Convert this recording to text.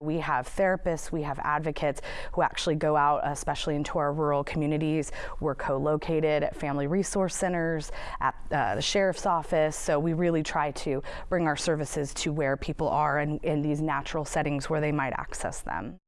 We have therapists, we have advocates who actually go out, especially into our rural communities. We're co-located at family resource centers, at uh, the sheriff's office, so we really try to bring our services to where people are and in these natural settings where they might access them.